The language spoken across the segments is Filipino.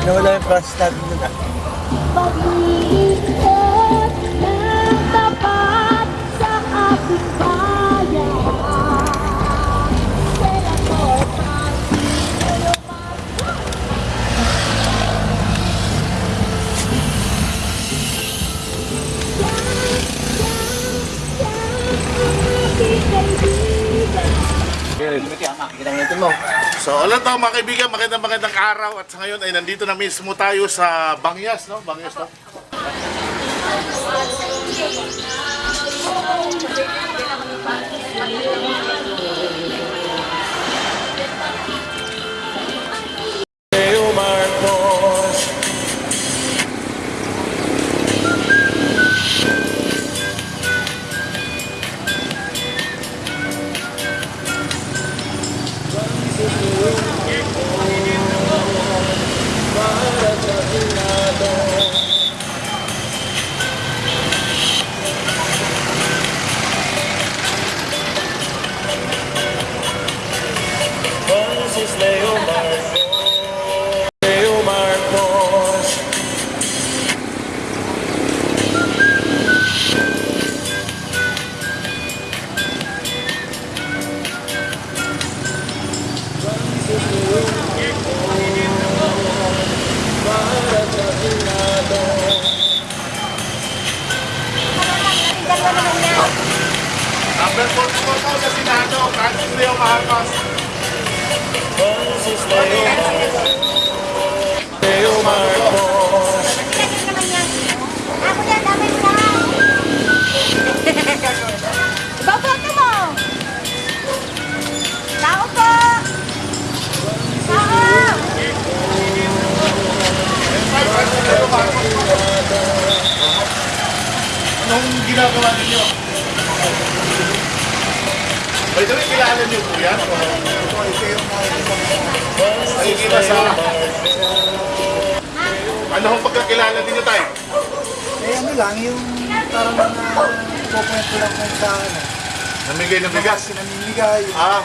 Nawala yung process natin dun ah. Pag-iikot ng tapat sa ating bayan Kaya ko pag-iikot So, ulan to mga kaibigan, magandang magandang araw at sa ngayon ay nandito na mismo tayo sa Bangyas, no? Bangyas, no? Ginagawa ninyo? By the way, kilala niyo po yan? Nakikita sa... Ano hong pagkakilala ninyo tayo? Eh ano lang, yung parang mga kukwento lang kung sa ano. Namigay ng bigas. Sinamimigay. Ah,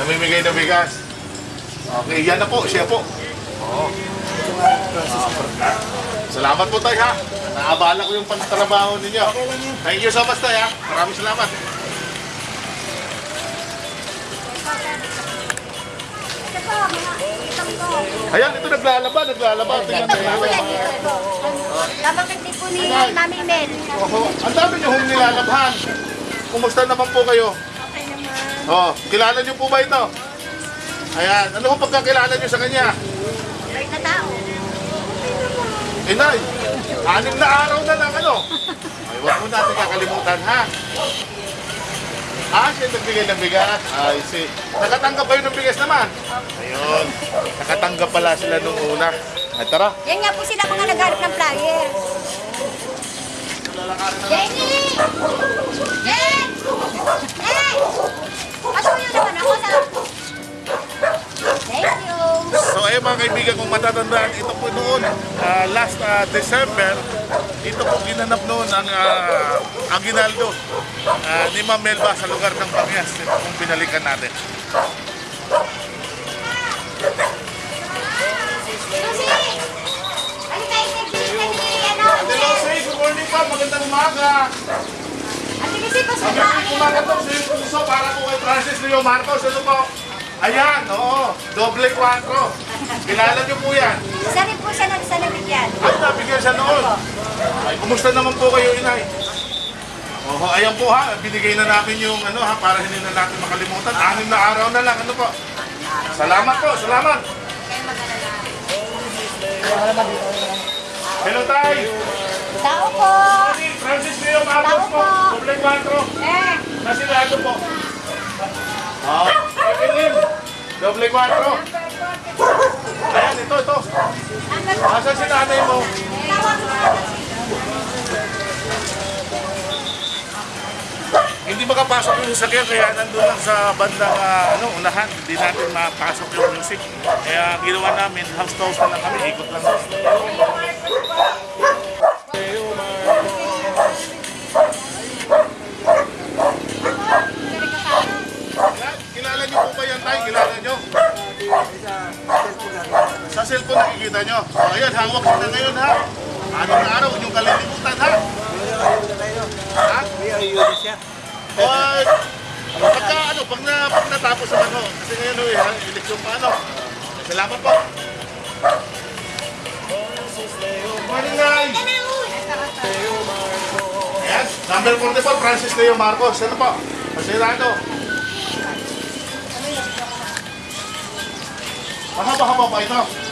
namimigay ng bigas. Okay, yan na po, siya po. Oo. Ito nga process na. Salamat po tayo ha. Naabala ko yung pantrabaho ninyo. Okay lang yun. Thank you so much tayo ha. Maraming salamat. Ayan, ito naglalaba, naglalaba. Tingnan nyo. yan. Lamang din po ni Mami Mel. Oho, ang dami nyo hong nilalabhan. Kumusta naman po kayo? Okay naman. Oh, kilala nyo po ba ito? Ayan, ano po pagkakilala nyo sa kanya? Inay, anim na araw na lang ano? Ay, huwag mo natin kakalimutan ha. Ah, siya nagbigay ng bigas. Ay, see. Nakatanggap kayo ng bigas naman? Ayun. Nakatanggap pala sila nung una. Ay, tara. Yan nga po sila mga nagharap ng flyer. Jenny! Jen! Hey! Pasuyo naman ako sa... Ayun mga kaibigan, kung matatandaan, ito po noon, ah, last ah, December, ito po ginanap noon ang ah, Aguinaldo ah, ni Ma'am Melba sa lugar ng Bangyas. Ito pong binalikan natin. Hello, say, good morning pa. Magandang umaga. Ka. Magandang umaga po sa para po kay Francis Leo Marcos. Ano po? Ayan, oo. Doble 4. Kilala niyo po yan. Isa rin po siya ng sa nabigyan. Ay, nabigyan siya noon. Ay, kumusta naman po kayo, inay? Oho, ayan po ha, binigay na namin yung ano ha, para hindi na natin makalimutan. Anim na araw na lang, ano po? Salamat po, salamat. Hello, tay. Tao po! Francis Leo Marcos po, doble 4. Eh! Nasilado po. Ah, Evelyn, doble 4. Ayan, ito, ito. Asan si nanay mo? Hindi makapasok yung sasakyan kaya nandun lang sa bandang ah, ano, unahan. Hindi natin mapasok yung music. Kaya ginawa namin, house toast na lang kami, ikot lang. Cellphone nakikita nyo. O, ayan, hawak ko na ngayon ha. Ano na araw, niyong kalilimutan ha. Ha? May ayun siya. O, pagka ano, pag, na, pag natapos naman ho, kasi ngayon ho, eh, ha, eleksyon pa ano. Salamat po. Morning, Nay! Ayan, number 44, Francis Leo Marcos. Ano po? Masirado. Mahaba-haba pa ito.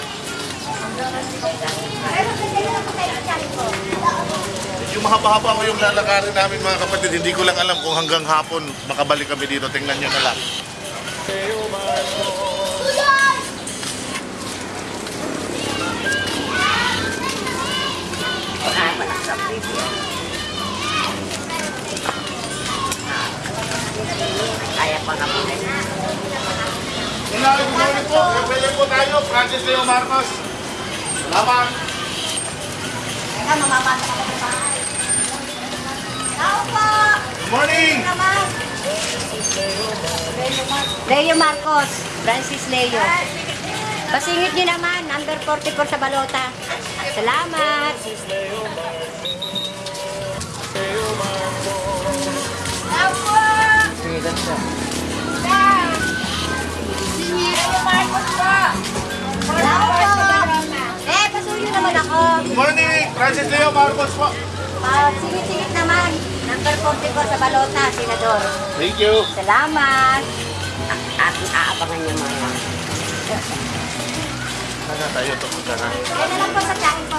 Yung mahaba-haba ko yung lalakarin namin mga kapatid, hindi ko lang alam kung hanggang hapon makabalik kami dito. Tingnan nyo na lang. Kaya pa nga po. Po ulit po. Pwede po tayo. Francis Leo Marcos. Salamat. Teka, mamamasa ka pa sa bahay. Tao po! Good morning. Leo Marcos, Francis Leo. Pasingit niyo naman, number 44 sa balota. Salamat! Tao po! Singitan siya. Leo Marcos po! Tao po! Pasuyo naman ako. Morning. Francis Leo Marcos po. Ah, singit-singit naman. Number 44 sa balota, Senador. Thank you. Salamat! At aabangan niyo mga. Ano tayo ito? Sana. Ano lang po sa tiyakin ko?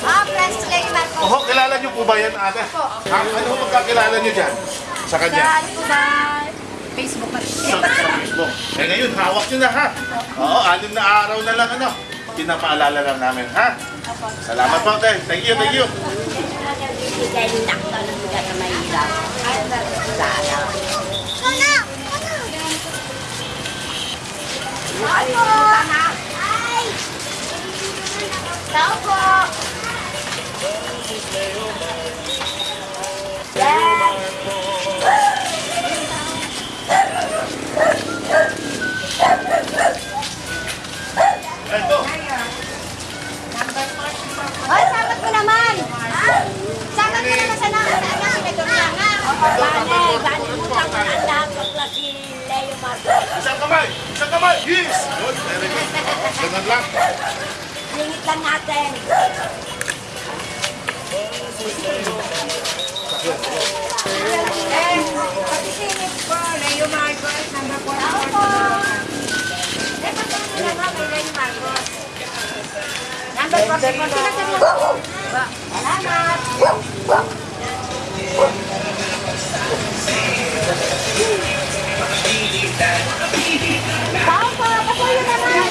Ah, Francis Leo Marcos. Oho, kilala niyo po ba yan, ate? Ha? Ano po magkakilala niyo dyan? Sa kanya? Sa ano po ba? Facebook. Sa, sa Facebook. Eh ngayon, hawak niyo na ha. Oo, anim na araw na lang ano. Pinapaalala lang namin, ha? Salamat po, ate. Thank you, thank you. Bigay ni mo naman! Sabat mo naman sa naman sa anak, senador na nga. Bane, bane mo lang ang lahat ng si Leo Marcos. Isang kamay! Isang kamay! Yes! Good, very good. Ganun lang. Lingit lang natin. Eh, patisingit po, Leo Marcos, number 4. Ako. Eh, naman kay Leo Marcos. Number 44. Sinasabi ako. Salamat. Tao po, patuloy naman.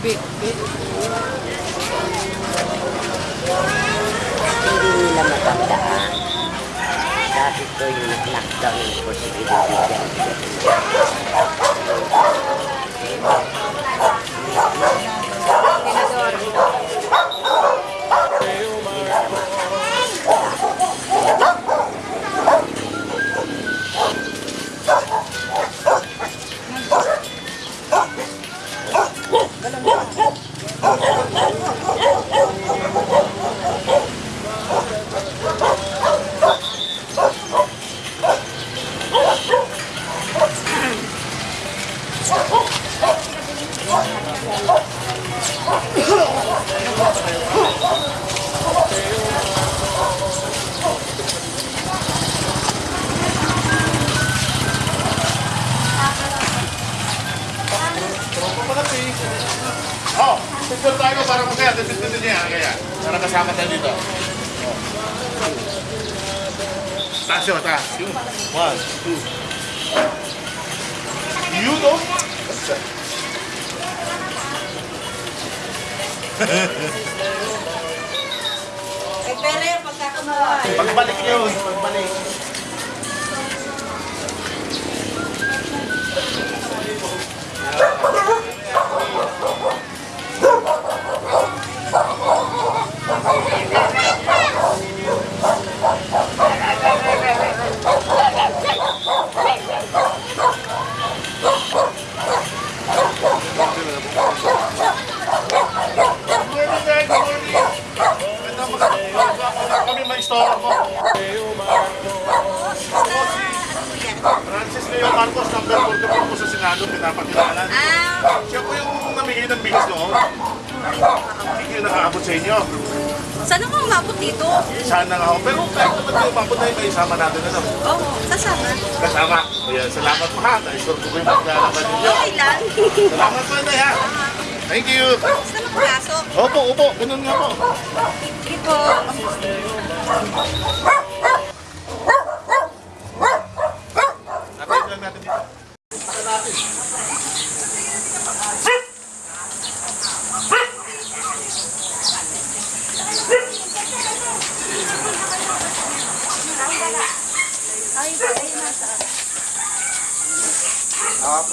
May magkakasama tayo dito. Oh. Taas yun, taas. Yun. One, two. Yun, oh. Eh, pero yung pagkakamawa. Pagbalik yun, pagbalik. Good Francis Leo Marcos, number 44 po sa Senado, pinapakilalan. Siya po yung namigay ng bigas noon. Hindi nakaabot sa inyo. Sana ko umabot dito? Sana nga ako. Pero kahit naman kayo umabot na yun, may isama natin ano. Oo, sasama. Kasama. Ayan, salamat po ha. Na-sure ko kayo maglalaban ninyo. Okay lang. Salamat po na ha. Thank you. Sana pumasok. Opo, opo. Ganun nga po. Dito. Napayag lang natin dito.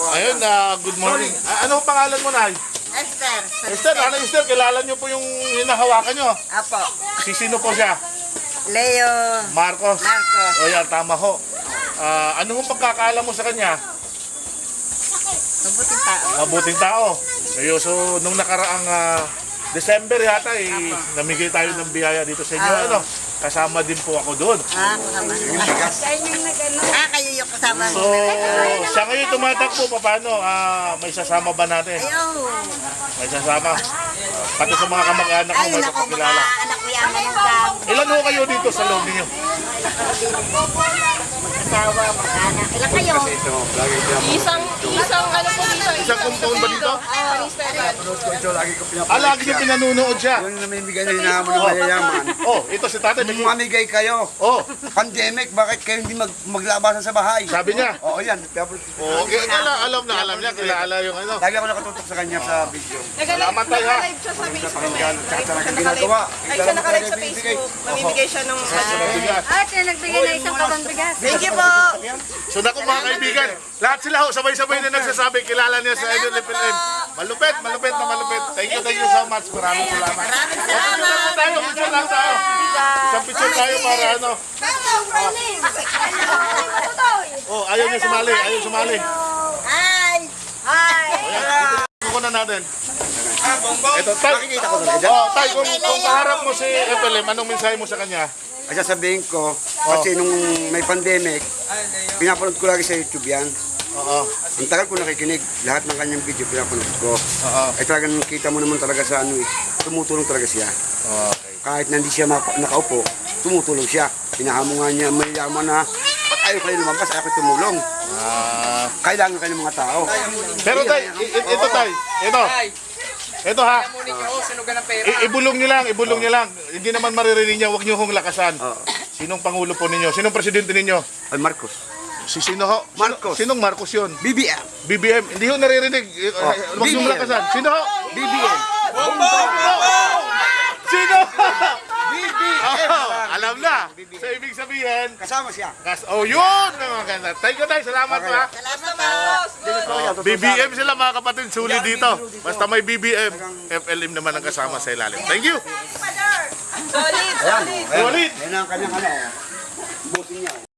Ayun, ah, good morning. Ah, ano ang pangalan mo, Nay? Esther. Esther, ano Esther, kilala niyo po yung hinahawakan niyo. Apo. Si sino po siya? Leo Marcos. Marcos. O yan, tama ho. Ah, ano ang pagkakaalam mo sa kanya? Mabuting tao. Mabuting tao. Ayo, so nung nakaraang ah, December yata, eh, namigay tayo ng biyaya dito sa inyo. Ah. Ano? Kasama din po ako doon. Ah, kasama. Ah, kayo yung kasama. So, siya ngayon tumatakbo, paano? Ah, may sasama ba natin? Ayaw. May sasama. Pati sa mga kamag-anak mo, Ay, may naku, mga anak ko yan. Ilan ho kayo dito sa loob ninyo? Asawa, mag-anak. Ilan kayo? Isang, isang ano po dito. Isang compound ba dito? Ministerial. Ito, lagi ko Ah, lagi niyo pinanunood siya. Yung namimigay na hinahamon ng mayayaman. Oh, ito si tatay. may- Mamigay kayo. Oh, Pandemic, bakit kayo hindi mag maglabasan sa bahay? sabi niya. Oo, yan. Oh, okay, alam, alam na, alam niya, kilala yung ano. Lagi ako nakatutok sa kanya sa video. Salamat tayo ha. Naka-live siya sa Facebook. Pakinggan, eh. tsaka Naka-live. ginagawa. Ay, siya naka-live sa Facebook. Mamimigay siya ng... Bigas. At siya nagbigay na isang karong bigas. Thank you po. So naku mga kaibigan, lahat sila ho, sabay-sabay na nagsasabi, kilala niya sa Idol FLM. Malupit, malupit na malupit. Thank you, thank you so much. Maraming salamat. Maraming salamat. tayo, picture lang tayo. Isang picture tayo para ano. Oh, ayaw niya sumali, ayaw sumali. Hi. Hi. Kukunan natin. Ito, tay. Talaga dyan. Oh, tay, kung, kung kaharap mo si FLM, anong mensahe mo sa kanya? Ay, sasabihin ko, kasi nung may pandemic, pinapanood ko lagi sa YouTube yan. Oo. Ang tagal ko nakikinig, lahat ng kanyang video pinapanood ko. Oo. Ay talagang kita mo naman talaga sa ano eh, tumutulong talaga siya. Okay. Kahit hindi siya mapa- nakaupo, tumutulong siya. Pinahamongan niya, may yaman na, ba't ayaw kayo lumabas, ayaw kayo tumulong. Ah. Kailangan kayo ng mga tao. Pero tay, i- i- ito tay, ito. Ito ha. I- ibulong niyo lang, ibulong niyo lang. Hindi naman maririnig niya, huwag niyo hong lakasan. Oo. Sinong pangulo po ninyo? Sinong presidente ninyo? Ay, Marcos. Si sino ho? Sino- Marcos. Sinong Marcos yun? BBM. BBM. Hindi ho naririnig. Eh, Oh, Huwag BBM. lakasan. Sino ho? BBM. Sino? BBM. Oh, alam na. So, ibig sabihin, Kasama siya. kas oh, yun ang maganda. Thank you, tayo. Salamat po ha. Salamat po. BBM sila mga kapatid, sulit dito. Basta may BBM, FLM naman ang kasama sa ilalim. Thank you. Solid, solid. Solid. Yan ang kanyang ano. Buti niya.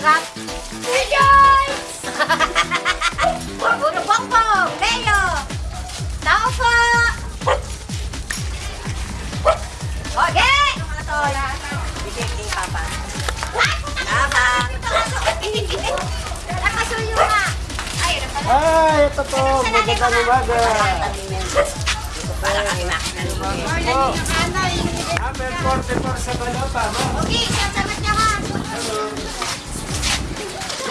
Natanggap. Sa nakatanggap. Enjoy! Puro bongbong! Leo! Tao po! Okay! Mga tol. Bigay kay Papa. Ay, Papa! Nakasuyo nga. Ay, ano pala? Ay, ito po. Magandang umaga. Para kami makina ni Oh. Number 44 sa balota, no? Okay, sasamat niya ka.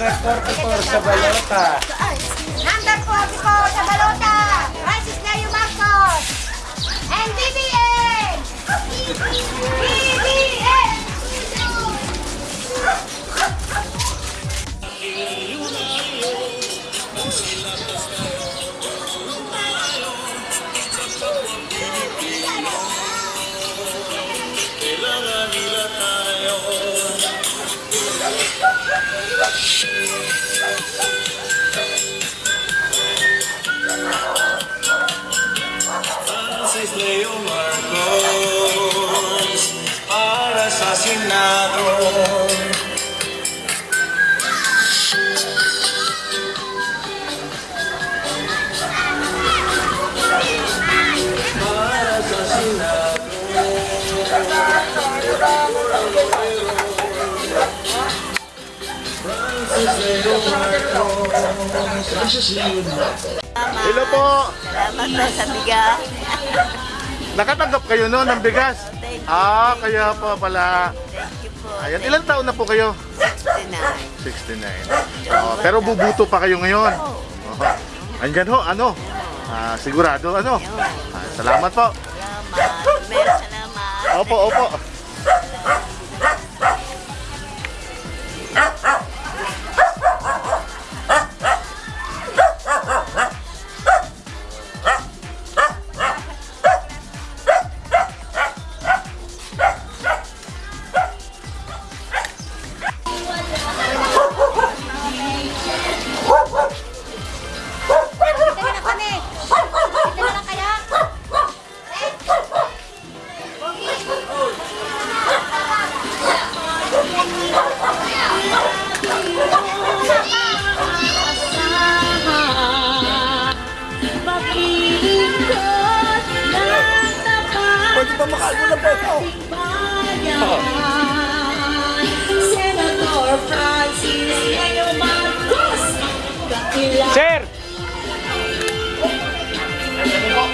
Number 44 sa balota. Number 44 sa balota. Francis Leo Marcos. And BBN. BBN. Francis Leo Marcos para sa Senado. Para sa Hello po! Salamat po sa bigas. Nakatanggap kayo noon ng bigas? Ah, kaya pa pala. Thank you po. Ayan, ilang taon na po kayo? 69. 69. Oh, pero bubuto pa kayo ngayon. Oh. Andyan ho, ano? Ah, sigurado, ano? Ah, salamat po. Salamat. Opo, opo.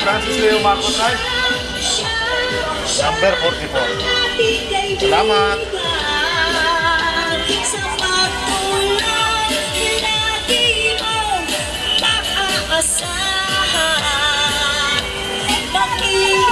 Francis Leo Marcos Knight number 44 selamat. Thank you.